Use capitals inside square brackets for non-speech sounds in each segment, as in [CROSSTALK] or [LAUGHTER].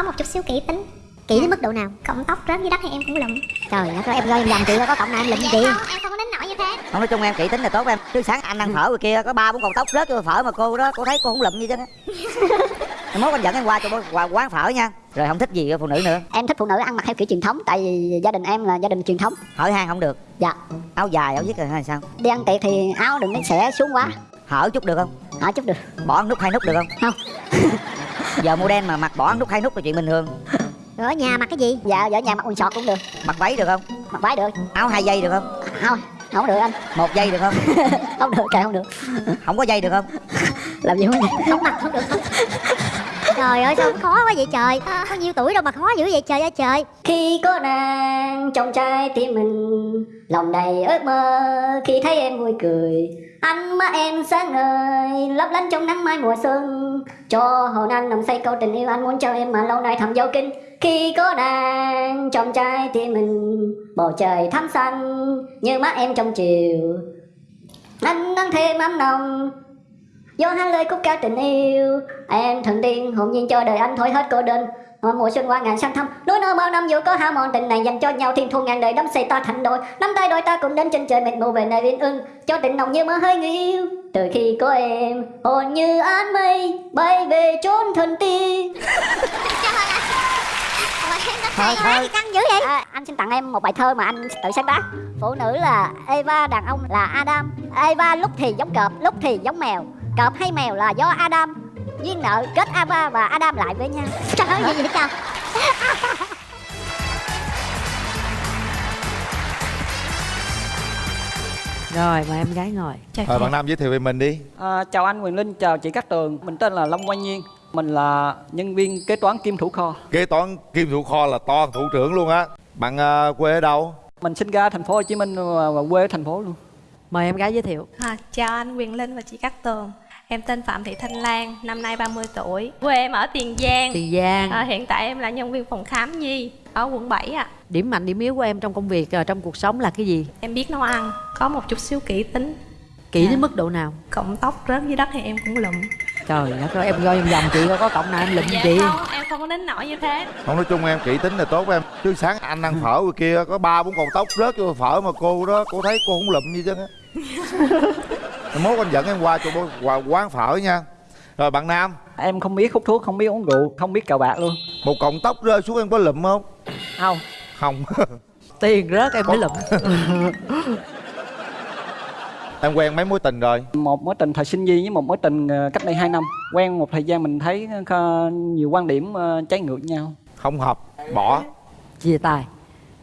có một chút xíu kỹ tính kỹ đến mức độ nào? Cộng tóc rớt dưới đất thì em cũng lụm? Trời đất ơi em do em làm chị có cộng nào em lụm chị không em không có đến nỗi như thế. Không nói chung em kỹ tính là tốt em. Chứ sáng anh ăn phở ngoài kia có ba bốn cọng tóc rớt vô phở mà cô đó cô thấy cô không lụm gì chứ. [LAUGHS] Mốt anh dẫn em qua cho qua quán phở nha. Rồi không thích gì phụ nữ nữa. Em thích phụ nữ ăn mặc theo kiểu truyền thống tại vì gia đình em là gia đình truyền thống. Hỏi han không được. Dạ. Áo dài áo viết rồi hay sao? Đi ăn tiệc thì áo đừng nó xẻ xuống quá. Hở chút được không? Hở chút được. Bỏ nút hai nút được không? Không [LAUGHS] giờ mô đen mà mặc bỏ nút hai nút là chuyện bình thường. Rồi ở nhà mặc cái gì? Dạ ở nhà mặc quần sọt cũng được. Mặc váy được không? Mặc váy được. Áo hai dây được không? Không không được anh. Một dây được không? [LAUGHS] Không được kệ không được. Không có dây được không? [LAUGHS] Làm gì không không mặc không được. Không trời ơi sao khó quá vậy trời? Có nhiêu tuổi đâu mà khó dữ vậy trời ơi trời? Khi có nàng trong trái tim mình lòng đầy ước mơ. Khi thấy em vui cười anh má em sáng ngời, lấp lánh trong nắng mai mùa xuân. Cho hồn anh nằm say câu tình yêu anh muốn cho em mà lâu nay thầm dấu kinh khi có nàng trong trái thì mình bầu trời thắm xanh, như mắt em trong chiều. Anh nắng thêm ấm nồng do hát lời khúc ca tình yêu. Em thần tiên hồn nhiên cho đời anh thôi hết cô đơn. Hồi mùa xuân qua ngàn sang thăm Núi nơ bao năm dù có hao mòn tình này dành cho nhau Thiên thu ngàn đời đắm say ta thành đôi. Nắm tay đôi ta cùng đến trên trời mệt mù về nơi yên ưng Cho tình nồng như mơ hơi người yêu Từ khi có em hồn như áng mây Bay về chốn thần tiên thôi thôi. căng dữ vậy. À, anh xin tặng em một bài thơ mà anh tự sáng tác. Phụ nữ là Eva đàn ông là Adam. Eva lúc thì giống cọp lúc thì giống mèo. Cọp hay mèo là do Adam duyên nợ kết Ava và Adam lại với nhau. Trời ơi gì vậy trời? [LAUGHS] Rồi mời em gái ngồi. Chào Rồi bạn Nam giới thiệu về mình đi. À, Chào anh Quyền Linh, chào chị Cát Tường. Mình tên là Long Quang Nhiên. Mình là nhân viên kế toán kim thủ kho. Kế toán kim thủ kho là to thủ trưởng luôn á. Bạn uh, quê ở đâu? Mình sinh ra thành phố Hồ Chí Minh và quê ở thành phố luôn. Mời em gái giới thiệu. À, Chào anh Quyền Linh và chị Cát Tường Em tên Phạm Thị Thanh Lan, năm nay 30 tuổi. Quê em ở Tiền Giang. Tiền Giang. À, Hiện tại em là nhân viên phòng khám nhi ở quận 7 ạ. À. Điểm mạnh, điểm yếu của em trong công việc, ờ, trong cuộc sống là cái gì? Em biết nấu ăn, có một chút xíu kỹ tính. Kỹ à. đến mức độ nào? Cộng tóc rớt dưới đất thì em cũng lụm. Trời đất ơi, em coi vòng vòng chị có cộng nào em lụm dạ chị. không, em không có đến nỗi như thế. Không nói chung em kỹ tính là tốt em. Chứ sáng anh ăn phở ngoài kia có ba bốn cọng tóc rớt vô phở mà cô đó cô thấy cô không lụm gì chứ. á [LAUGHS] Mốt anh dẫn em qua cho qua quán phở nha. Rồi bạn Nam? Em không biết hút thuốc, không biết uống rượu, không biết cờ bạc luôn. Một cọng tóc rơi xuống em có lụm không? Không. Không. [LAUGHS] Tiền rớt em mới lụm. [LAUGHS] Em quen mấy mối tình rồi? Một mối tình thời sinh viên với một mối tình ờ, cách đây 2 năm. Quen một thời gian mình thấy nhiều quan điểm ờ, trái ngược nhau. Không hợp, bỏ. Chia tay.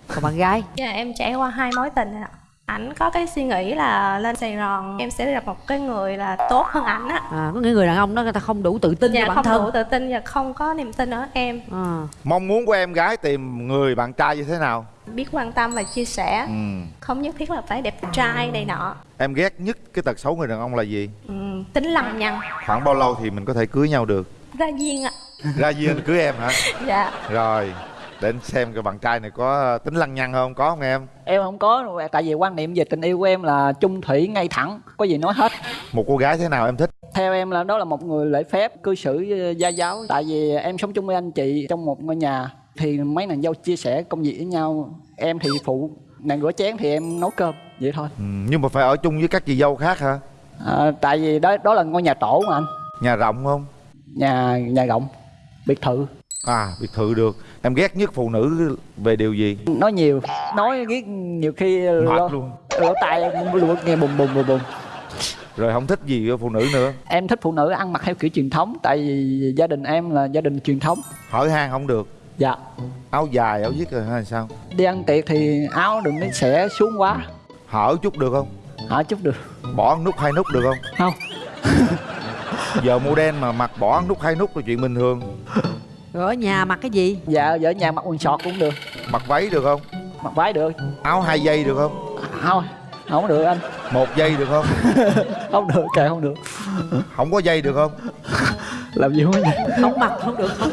Còn bạn gái? Dạ em trải qua hai mối tình ạ ảnh có cái suy nghĩ là lên Sài Gòn em sẽ gặp một cái người là tốt hơn ảnh á. À có những người đàn ông đó người ta không đủ tự tin dạ, bản không thân. đủ tự tin và không có niềm tin ở em. À. mong muốn của em gái tìm người bạn trai như thế nào? Biết quan tâm và chia sẻ. Ừ. không nhất thiết là phải đẹp trai này nọ. Em ghét nhất cái tật xấu người đàn ông là gì? Ừ, tính lằng nhằng khoảng bao lâu thì mình có thể cưới nhau được? Ra duyên ạ. Ra duyên cưới em hả? Dạ. Rồi để xem cái bạn trai này có tính lăng nhăng không? Có không em? Em không có tại vì quan niệm về tình yêu của em là trung thủy ngay thẳng có gì nói hết. Một cô gái thế nào em thích? Theo em là đó là một người lễ phép cư xử gia giáo. Tại vì em sống chung với anh chị trong một ngôi nhà thì mấy nàng dâu chia sẻ công việc với nhau. Em thì phụ nàng rửa chén thì em nấu cơm vậy thôi. Ừ, nhưng mà phải ở chung với các chị dâu khác hả? À, tại vì đó đó là ngôi nhà tổ mà anh. Nhà rộng không? Nhà nhà rộng biệt thự à biệt thự được. Em ghét nhất phụ nữ về điều gì? Nói nhiều nói ghét nhiều khi mệt luôn. lỗ tai luôn nghe bùng bùng bùng bùng. Rồi không thích gì phụ nữ nữa? Em thích phụ nữ ăn mặc theo kiểu truyền thống tại vì gia đình em là gia đình truyền thống. Hỏi han không được. Dạ. Áo dài áo viết rồi hay sao? Đi ăn tiệc thì áo đừng nó xẻ xuống quá. Hở chút được không? Hở chút được. Bỏ nút hai nút được không? Không. Giờ model mà mặc bỏ nút hai nút là chuyện bình thường [LAUGHS] rồi ở nhà mặc cái gì? Dạ ở nhà mặc quần sọt cũng được. Mặc váy được không? Mặc váy được. Áo hai dây được không? Không không được anh. Một dây được không? [LAUGHS] Không được kệ không được. Không có dây được không? [LAUGHS] Làm gì không không mặc không được không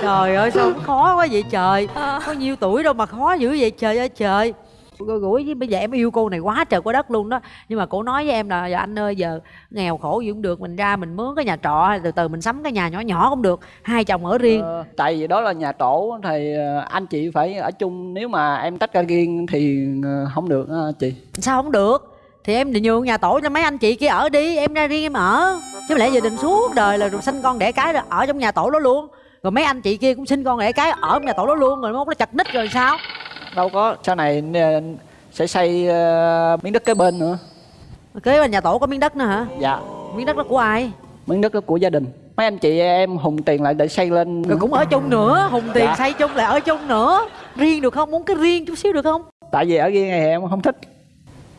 trời ơi sao khó quá vậy trời? Có nhiêu tuổi đâu mà khó dữ vậy trời ơi trời gũi với bây giờ em yêu cô này quá trời quá đất luôn đó. Nhưng mà cổ nói với em là giờ anh ơi giờ nghèo khổ gì cũng được mình ra mình mướn cái nhà trọ hay từ từ mình sắm cái nhà nhỏ nhỏ cũng được hai chồng ở riêng. Ờ, tại vì đó là nhà tổ thì ờ, anh chị phải ở chung nếu mà em tách ra riêng thì ờ, không được chị. Sao không được? Thì em định nhường nhà tổ cho mấy anh chị kia ở đi em ra riêng em ở. Chứ lẽ giờ định suốt đời là rồi sinh con đẻ cái rồi ở trong nhà tổ đó luôn. Rồi mấy anh chị kia cũng sinh con đẻ cái ở trong nhà tổ đó luôn rồi mốt nó chặt ních rồi sao đâu có sau này sẽ xây ờ, miếng đất kế bên nữa. Kế bên nhà tổ có miếng đất nữa hả? Dạ. Miếng đất đó của ai? Miếng đất đó của gia đình. Mấy anh chị em hùng tiền lại để xây lên rồi cũng ở chung nữa hùng tiền Dạ. xây chung lại ở chung nữa. Riêng được không? Muốn cái riêng chút xíu được không? Tại vì ở riêng này em không thích.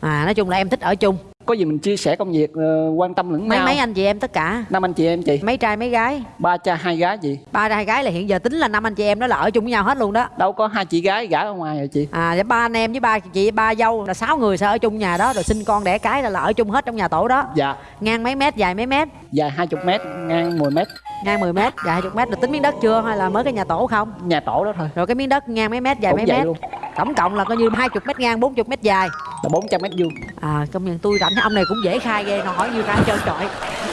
À nói chung là em thích ở chung có gì mình chia sẻ công việc ờ, quan tâm lẫn mấy nhau. mấy anh chị em tất cả? Năm anh chị em chị. Mấy trai mấy gái? Ba cha hai gái chị. Ba trai hai gái là hiện giờ tính là năm anh chị em đó là ở chung với nhau hết luôn đó. Đâu có hai chị gái gả ở ngoài rồi chị. À vậy ba anh em với ba chị ba dâu là sáu người sẽ ở chung nhà đó rồi sinh con đẻ cái là, là ở chung hết trong nhà tổ đó. Dạ. Ngang mấy mét dài mấy mét? Dài 20 mét ngang 10 mét. Ngang 10 mét dài 20 mét là tính miếng đất chưa hay là mới cái nhà tổ không? Nhà tổ đó thôi. Rồi cái miếng đất ngang mấy mét dài Cũng mấy mét? luôn. tổng cộng là coi như 20 mét ngang 40 mét dài là 400 mét vuông. À công nhận tôi rảnh ông này cũng dễ khai ghê nó hỏi như khai trơn trọi.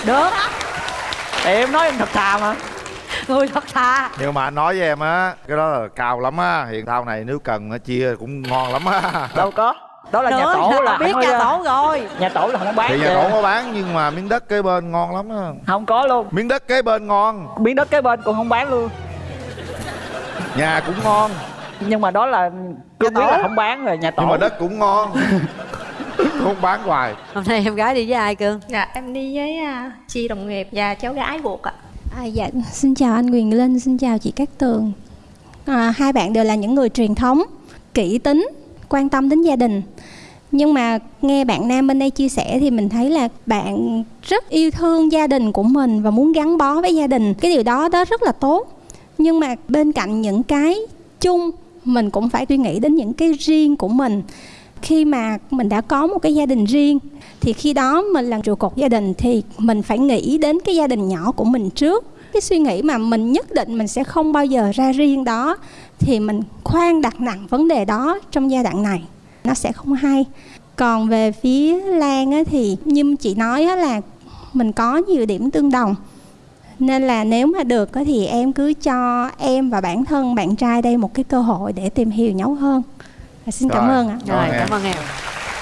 Được. Tại em nói em thật thà mà. Người thật thà. Nhưng mà anh nói với em á cái đó là cao lắm á hiện thao này nếu cần nó chia cũng ngon lắm á. Đâu có. Đó là nhà Nữa, tổ là biết nhà tổ rồi. Nhà tổ là không bán thì nhà tổ có bán nhưng mà miếng đất kế bên ngon lắm á. Không có luôn. Miếng đất kế bên ngon. Miếng đất kế bên cũng không bán luôn. Nhà cũng ngon nhưng mà đó là cương quyết là không bán rồi nhà tổ nhưng mà đất cũng ngon [LAUGHS] không bán hoài hôm nay em gái đi với ai cưng dạ em đi với à, chị đồng nghiệp và cháu gái ruột ạ À, dạ, xin chào anh Quyền Linh, xin chào chị Cát Tường. À, hai bạn đều là những người truyền thống, kỹ tính, quan tâm đến gia đình. Nhưng mà nghe bạn nam bên đây chia sẻ thì mình thấy là bạn rất yêu thương gia đình của mình và muốn gắn bó với gia đình. Cái điều đó đó rất là tốt. Nhưng mà bên cạnh những cái chung mình cũng phải suy nghĩ đến những cái riêng của mình. Khi mà mình đã có một cái gia đình riêng thì khi đó mình là trụ cột gia đình thì mình phải nghĩ đến cái gia đình nhỏ của mình trước. Cái suy nghĩ mà mình nhất định mình sẽ không bao giờ ra riêng đó thì mình khoan đặt nặng vấn đề đó trong giai đoạn này. Nó sẽ không hay. Còn về phía lan á, thì như chị nói á, là mình có nhiều điểm tương đồng nên là nếu mà được thì em cứ cho em và bản thân bạn trai đây một cái cơ hội để tìm hiểu nhau hơn. Và xin cảm Rồi. ơn ạ. Rồi cảm ơn em.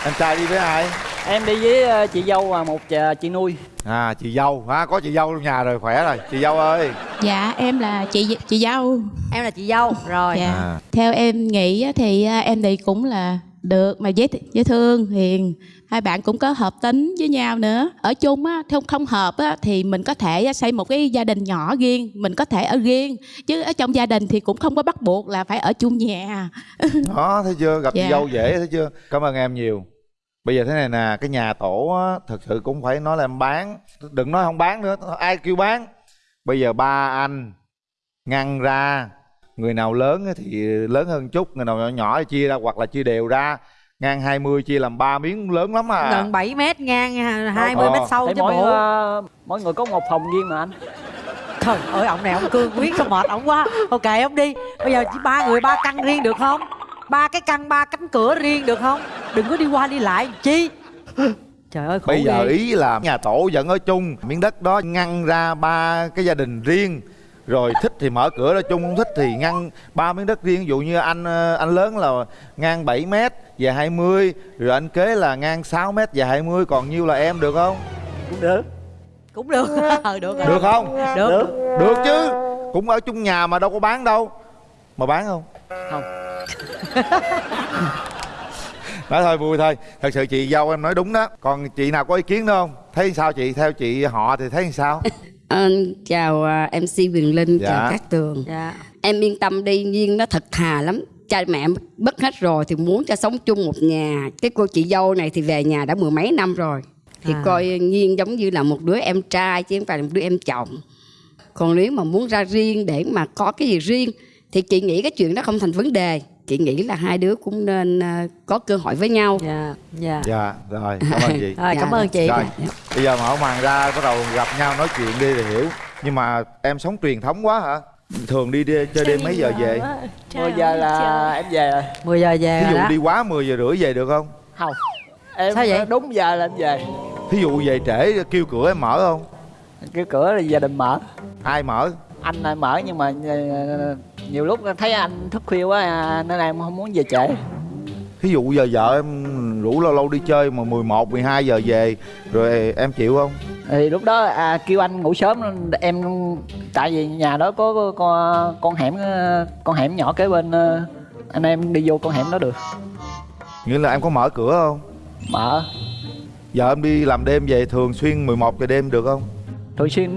Em trai đi với ai? Em đi với ờ, chị dâu và một ờ, chị nuôi. À chị dâu. Ha có chị dâu trong nhà rồi khỏe rồi. Chị dâu ơi. Dạ em là chị chị dâu. em là chị dâu. Rồi. Dạ. À. Theo em nghĩ á, thì à, em thì cũng là được mà dễ dễ thương hiền hai bạn cũng có hợp tính với nhau nữa. Ở chung á không không hợp á thì mình có thể xây một cái gia đình nhỏ riêng mình có thể ở riêng. Chứ ở trong gia đình thì cũng không có bắt buộc là phải ở chung nhà. [LAUGHS] Đó thấy chưa? Gặp Dạ. dâu dễ thấy chưa? Cảm ơn em nhiều. Bây giờ thế này nè cái nhà tổ á thật sự cũng phải nói là em bán. Đừng nói không bán nữa ai kêu bán? Bây giờ ba anh ngăn ra người nào lớn thì lớn hơn chút người nào nhỏ nhỏ thì chia ra hoặc là chia đều ra ngang 20 chia làm ba miếng lớn lắm à. Gần 7 mét ngang 20 Ờ. mét sâu Thấy chứ mỗi bộ ờ, mỗi người có một phòng riêng mà anh. Trời ơi ông này ông cương quyết sao mệt ông quá. Ok ông đi. Bây giờ chỉ ba người ba căn riêng được không? Ba cái căn ba cánh cửa riêng được không? Đừng có đi qua đi lại chi? Trời ơi khổ bây giờ ghê. ý là nhà tổ vẫn ở chung miếng đất đó ngăn ra ba cái gia đình riêng rồi thích thì mở cửa ra chung không thích thì ngăn ba miếng đất riêng. Ví dụ như anh ờ, anh lớn là ngang 7 mét và 20 rồi anh kế là ngang 6 mét và 20 còn nhiêu là em được không? Cũng được. Cũng được. Ờ [LAUGHS] được rồi. được không? Được, được chứ. Cũng ở chung nhà mà đâu có bán đâu. Mà bán không? Không. [LAUGHS] nói thôi vui thôi. Thật sự chị dâu em nói đúng đó. Còn chị nào có ý kiến nữa không? Thấy sao chị? Theo chị họ thì thấy sao [LAUGHS] Ờ, chào à, MC Quyền Linh, Dạ. chào các tường. dạ Em yên tâm đi, Duyên nó thật thà lắm. Cha mẹ mất hết rồi thì muốn cho sống chung một nhà. Cái cô chị dâu này thì về nhà đã mười mấy năm rồi. Thì À. coi Nhiên giống như là một đứa em trai chứ không phải là một đứa em chồng. Còn nếu mà muốn ra riêng để mà có cái gì riêng thì chị nghĩ cái chuyện đó không thành vấn đề. Chị nghĩ là hai đứa cũng nên à, có cơ hội với nhau. dạ dạ. Dạ rồi cảm ơn chị. Rồi cảm ơn chị. Rồi bây giờ mở màn ra bắt đầu gặp nhau nói chuyện đi thì hiểu. Nhưng mà em sống truyền thống quá hả? Thường đi, đi chơi đêm mấy giờ về? 10 giờ là em về rồi. 10 giờ về ví dụ đó. đi quá 10 giờ rưỡi về được không? Không. Em Sao vậy? đúng giờ là em về. Thí dụ về trễ kêu cửa em mở không? Cái cửa là gia đình mở. Ai mở anh mở nhưng mà ờ, nhiều lúc thấy anh thức khuya quá à, nên em không muốn về trễ. Thí dụ giờ vợ em rủ lâu lâu đi chơi mà 11, 12 giờ về rồi em chịu không? Thì lúc đó à, kêu anh ngủ sớm em tại vì nhà đó có, có con con hẻm ờ, con hẻm nhỏ kế bên ờ, anh em đi vô con hẻm đó được. Nghĩa là em có mở cửa không? Mở. Vợ em đi làm đêm về thường xuyên 11 giờ đêm được không? Thường xuyên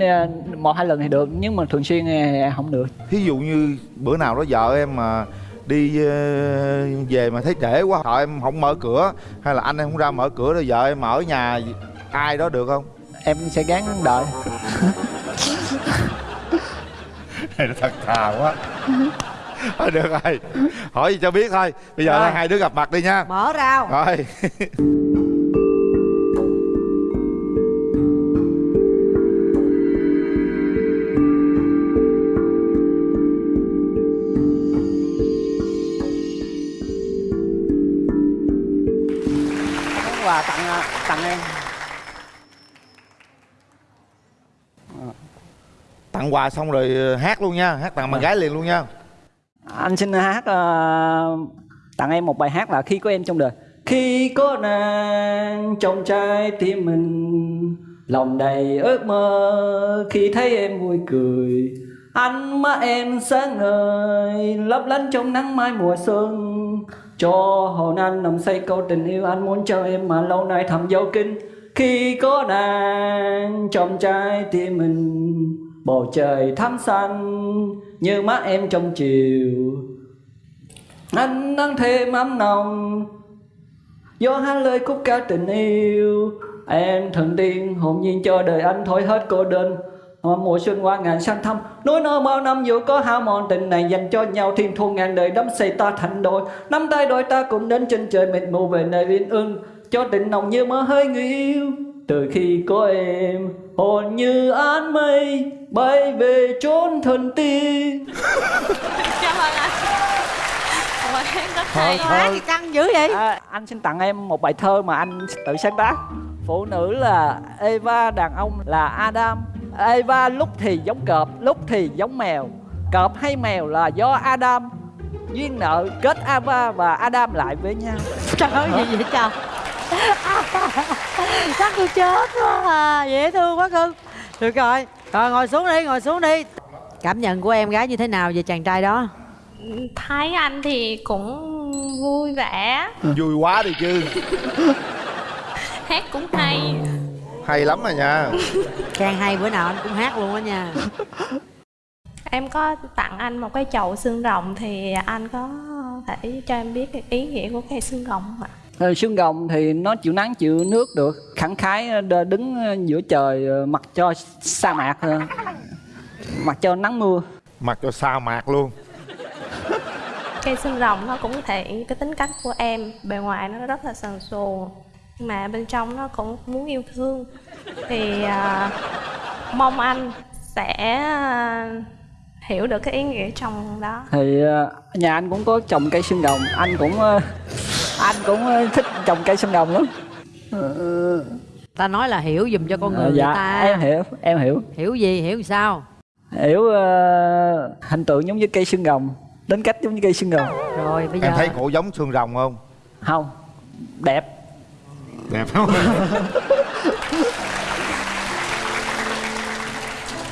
một hai lần thì được nhưng mà thường xuyên thì không được. Thí dụ như bữa nào đó vợ em mà đi ờ, về mà thấy trễ quá sợ em không mở cửa hay là anh em không ra mở cửa rồi vợ em ở nhà ai đó được không? Em sẽ gắng đợi. [LAUGHS] Này nó thật thà quá. Thôi được rồi hỏi gì cho biết thôi. Bây giờ Rồi. hai đứa gặp mặt đi nha. Mở rào rồi [LAUGHS] quà xong rồi ờ, hát luôn nha hát tặng bạn gái liền luôn nha. Anh xin hát ờ, tặng em một bài hát là khi có em trong đời. Khi có nàng trong trái tim mình lòng đầy ước mơ khi thấy em vui cười ánh mắt em sáng ngời lấp lánh trong nắng mai mùa xuân. Cho hồn anh nằm say câu tình yêu anh muốn cho em mà lâu nay thầm dấu kín. Khi có nàng trong trái tim mình bầu trời thắm xanh như mắt em trong chiều. Anh đang thêm ấm nồng, do hát lời khúc ca tình yêu. Em thần tiên, hồn nhiên cho đời anh thổi hết cô đơn. Mùa xuân qua ngàn sang thăm, Núi non bao năm dù có hao mòn, tình này dành cho nhau Thiên thu ngàn đời đắm say ta thành đôi. Nắm tay đôi ta cùng đến trên trời mịt mù về nơi yên ưng, Cho tình nồng như mơ hơi người yêu. Từ khi có em hồn như áng mây Bay về chốn thần tiên Cảm ơn anh. Ủa, em rất hay hát gì căng dữ vậy? À, Anh xin tặng em một bài thơ mà anh tự sáng tác. Phụ nữ là Eva, đàn ông là Adam. Eva lúc thì giống cọp, lúc thì giống mèo. Cọp hay mèo là do Adam. Duyên nợ kết Eva và Adam lại với nhau. Trời ơi gì vậy trời chắc tôi chết quá à dễ thương quá cưng được rồi rồi ngồi xuống đi ngồi xuống đi. Cảm nhận của em gái như thế nào về chàng trai đó? Thấy anh thì cũng vui vẻ. Vui quá đi chứ. Hát cũng hay. Hay lắm rồi nha. Càng hay bữa nào anh cũng hát luôn á nha. Em có tặng anh một cái chậu xương rồng Thì anh có thể cho em biết cái ý nghĩa của cây xương rồng không ạ? Ờ, Xương rồng thì nó chịu nắng chịu nước được. Khẳng khái đ- đứng giữa trời ờ, mặc cho sa mạc ờ, Mặc cho nắng mưa. Mặc cho sa mạc luôn. Cây xương rồng nó cũng thể hiện cái tính cách của em Bề ngoài nó rất là sần sùa Nhưng mà bên trong nó cũng muốn yêu thương. Thì à, mong anh sẽ à, hiểu được cái ý nghĩa trong đó. Thì ờ, nhà anh cũng có trồng cây xương rồng anh cũng ờ, anh cũng ờ, thích trồng cây xương rồng lắm. Ờ, ta nói là hiểu dùm cho con người dạ người ta. em hiểu em hiểu. Hiểu gì hiểu sao? Hiểu ờ, hình tượng giống như cây xương rồng tính cách giống như cây xương rồng. Rồi bây giờ em thấy cổ giống xương rồng không? Không đẹp. Đẹp. [LAUGHS] Không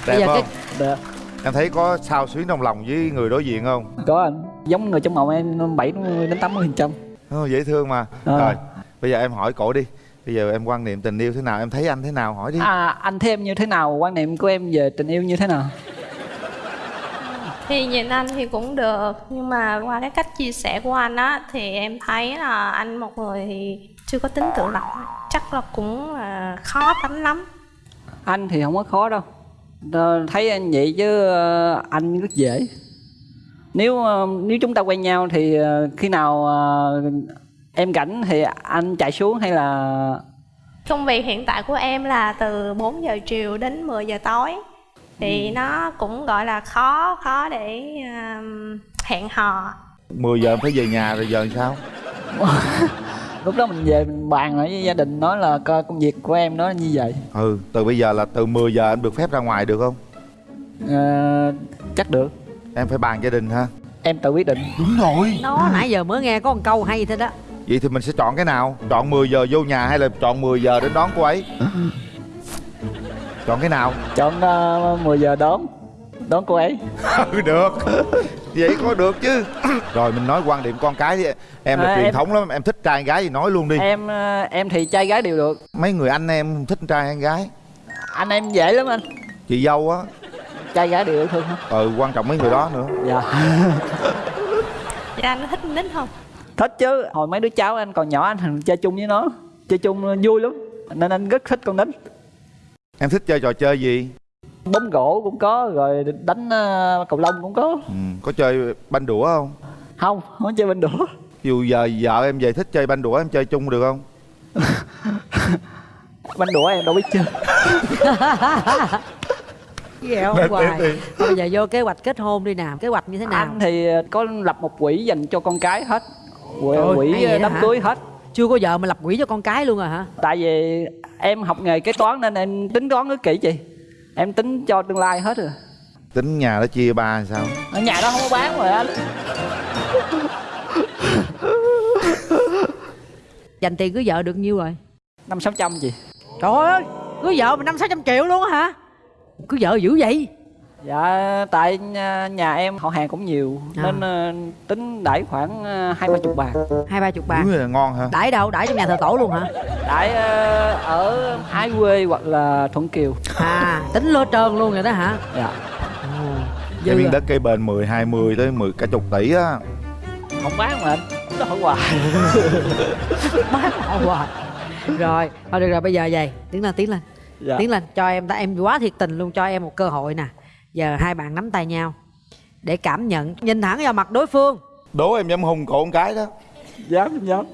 Bây đẹp giờ không? cái- đẹp. Em thấy có sao xuyến trong lòng với người đối diện không? Có anh. Giống người trong mộng em 70 đến 80 phần trăm Ồ, dễ thương mà. Ờ. rồi bây giờ em hỏi cổ đi. Bây giờ em quan niệm tình yêu thế nào? Em thấy anh thế nào? Hỏi đi. À, anh thấy em như thế nào? Quan niệm của em về tình yêu như thế nào? Thì nhìn anh thì cũng được Nhưng mà qua cái cách chia sẻ của anh á Thì em thấy là anh một người thì chưa có tính tự lập Chắc là cũng à, khó tánh lắm. Anh thì không có khó đâu. Thấy anh vậy chứ ờ, anh rất dễ nếu ờ, nếu chúng ta quen nhau thì ờ, khi nào ờ, em rảnh thì anh chạy xuống hay là Công việc hiện tại của em là từ 4 giờ chiều đến 10 giờ tối. Thì nó cũng gọi là khó khó để um, hẹn hò. 10 giờ em phải về nhà rồi giờ sao? [LAUGHS] Lúc đó mình về mình bàn lại với gia đình nói là coi công việc của em nó như vậy. Ừ từ bây giờ là từ 10 giờ anh được phép ra ngoài được không? Ờ, chắc được em phải bàn gia đình ha em tự quyết định. Đúng rồi. Nó nãy giờ mới nghe có một câu hay thế đó. Vậy thì mình sẽ chọn cái nào? Chọn 10 giờ vô nhà hay là chọn 10 giờ đến đón cô ấy? Chọn cái nào? Chọn uh, 10 giờ đón đón cô ấy. [LAUGHS] Ừ được. Vậy có được chứ. [CLEARS THROAT] Rồi mình nói quan điểm con cái đi. Em là À, truyền em- thống lắm em thích trai gái thì nói luôn đi. Em ờ, em thì trai gái đều được. Mấy người anh em thích trai hay gái? Anh em dễ lắm anh. Chị dâu á trai gái đều thương hết ừ quan trọng mấy người đó nữa. Dạ. [LAUGHS] Dạ anh thích con nít không? Thích chứ. Hồi mấy đứa cháu anh còn nhỏ anh thường chơi chung với nó. Chơi chung vui lắm. Nên anh rất thích con nít. Em thích chơi trò chơi gì? Bóng gỗ cũng có rồi đánh ờ, cầu lông cũng có. Ừ, có chơi banh đũa không? Không không chơi bên đũa. Dù giờ vợ em về thích chơi banh đũa em chơi chung được không? [LAUGHS] Banh đũa em đâu biết chơi [LAUGHS] Để- hoài? bây giờ vô kế hoạch kết hôn đi nào kế hoạch như thế nào? Anh thì có lập một quỹ dành cho con cái hết. Quỹ, Trời quỹ vậy đám cưới hết. Chưa có vợ mà lập quỹ cho con cái luôn à hả? Tại vì em học nghề kế toán nên em tính toán rất kỹ chị. Em tính cho tương lai hết rồi. Tính nhà nó chia ba hay sao? Ở nhà đó không có bán rồi anh dành tiền cưới vợ được nhiêu rồi? Năm sáu trăm chị. Trời ơi cưới vợ mà năm sáu trăm triệu luôn á hả cưới vợ dữ vậy? Dạ tại nhà, nhà em họ hàng cũng nhiều À. nên ờ, tính đẩy khoảng ờ, hai ba chục bạc hai ba chục bạc là ngon hả? Đãi đâu? Đãi trong nhà thờ tổ luôn hả? Đẩy ờ, ở ái quê hoặc là thuận kiều. À tính lô trơn luôn rồi đó hả? Dạ. Cái miếng à. đất cây bền 10, 20 tới 10 cả chục tỷ á. Không bán mà anh nó hỏi hoài. [LAUGHS] Bán họ hoài. Rồi thôi được rồi bây giờ vậy tiến lên tiến lên dạ. tiến lên cho em ta em quá thiệt tình luôn cho em một cơ hội nè. Giờ hai bạn nắm tay nhau để cảm nhận. Nhìn thẳng vào mặt đối phương. Đố em dám hung cổ con cái đó. Dám dám.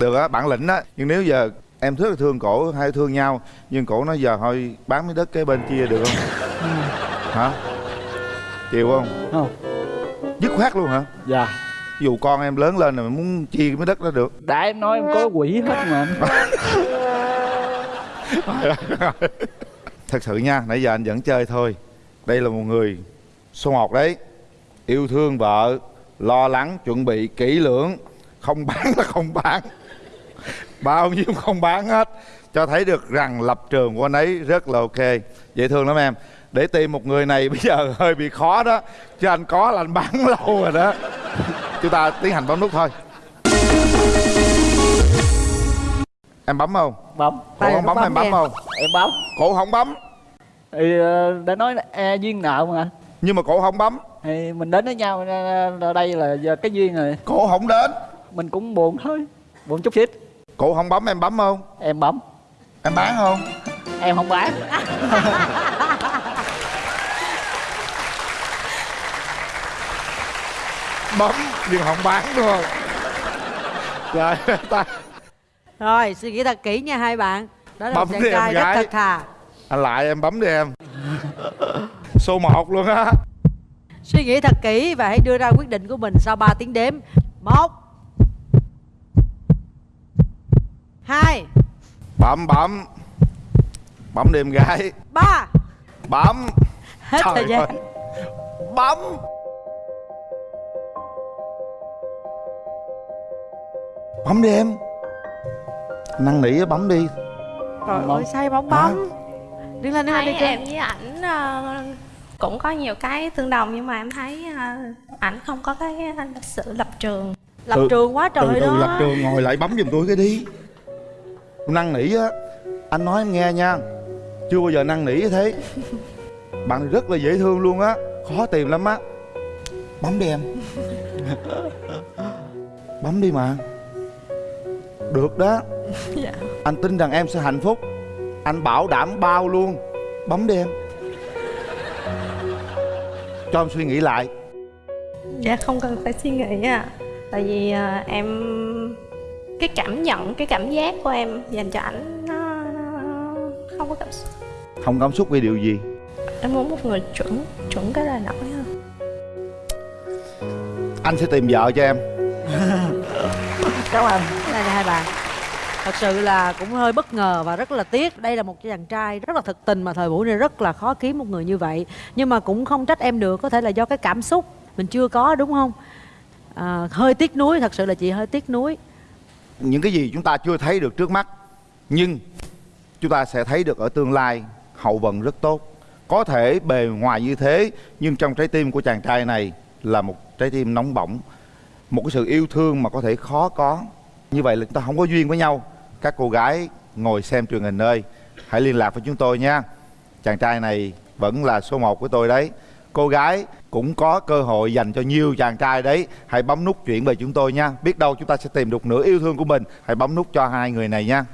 Được á bản lĩnh á. Nhưng nếu giờ em rất là thương cổ hai thương nhau nhưng cổ nói giờ thôi bán miếng đất kế bên chia được không? Hả? Chịu không? Không. Dứt khoát luôn hả? Dạ dù con em lớn lên rồi muốn chia cái đất đó được. Đã em nói em có quỷ hết mà. Thật sự nha nãy giờ anh vẫn chơi thôi. Đây là một người số một đấy. Yêu thương vợ lo lắng chuẩn bị kỹ lưỡng. Không bán là không bán. Bao nhiêu không bán hết. Cho thấy được rằng lập trường của anh ấy rất là ok. Dễ thương lắm em. Để tìm một người này [LAUGHS] bây giờ hơi bị khó đó. Chứ anh có là anh bán lâu rồi đó chúng ta tiến hành bấm nút thôi. Em bấm không? Bấm. Cổ không bấm em bấm không? Em bấm. Cổ không bấm. Thì ờ, đã nói là e, duyên nợ mà. Anh nhưng mà cổ không bấm. Thì mình đến với nhau ở đây là giờ cái duyên rồi. Cổ không đến. Mình cũng buồn thôi buồn chút xíu. Cổ không bấm em bấm không? Em bấm. Em bán không? Em không bán [LAUGHS] bấm nhưng không bán đúng không? Rồi ta rồi suy nghĩ thật kỹ nha hai bạn. Đó là Bấm một đi em trai rất thật thà. Anh lại em bấm đi em. Số 1 luôn á. Suy nghĩ thật kỹ và hãy đưa ra quyết định của mình sau 3 tiếng đếm. Một. Hai. Bấm bấm. Bấm đi em gái. Ba. Bấm. Hết thời gian. ơi. bấm bấm đi em. Năn nỉ á, bấm đi. Trời ơi say bóng bóng. Đứng lên đứng lên đi chơi em với ảnh ờ, cũng có nhiều cái tương đồng nhưng mà em thấy ờ, ảnh không có cái sự lập trường. Lập Ừ. trường quá trời từ từ đó. lập trường ngồi lại bấm giùm tôi cái đi. Năn nỉ á anh nói em nghe nha. Chưa bao giờ năn nỉ như thế. Bạn rất là dễ thương luôn á. Khó tìm lắm á. Bấm đi em. [LAUGHS] Bấm đi mà được đó. [LAUGHS] Dạ. anh tin rằng em sẽ hạnh phúc. Anh bảo đảm bao luôn. Bấm đi em. Cho em suy nghĩ lại. Dạ không cần phải suy nghĩ à tại vì ờ, em cái cảm nhận cái cảm giác của em dành cho ảnh nó, nó không có cảm xúc. Không cảm xúc vì điều gì? Em muốn một người chuẩn chuẩn cái lời nói hơn. Anh sẽ tìm vợ cho em [LAUGHS] cảm ơn. Đây là hai bạn thật sự là cũng hơi bất ngờ và rất là tiếc. Đây là một chàng trai rất là thực tình mà thời buổi này rất là khó kiếm một người như vậy. Nhưng mà cũng không trách em được có thể là do cái cảm xúc mình chưa có đúng không? À, hơi tiếc nuối thật sự là chị hơi tiếc nuối. Những cái gì chúng ta chưa thấy được trước mắt nhưng chúng ta sẽ thấy được ở tương lai hậu vận rất tốt. Có thể bề ngoài như thế nhưng trong trái tim của chàng trai này là một trái tim nóng bỏng một cái sự yêu thương mà có thể khó có. Như vậy là chúng ta không có duyên với nhau. Các cô gái ngồi xem truyền hình ơi. Hãy liên lạc với chúng tôi nha. Chàng trai này vẫn là số 1 của tôi đấy. Cô gái cũng có cơ hội dành cho nhiều chàng trai đấy. Hãy bấm nút chuyển về chúng tôi nha. Biết đâu chúng ta sẽ tìm được nửa yêu thương của mình. Hãy bấm nút cho hai người này nha.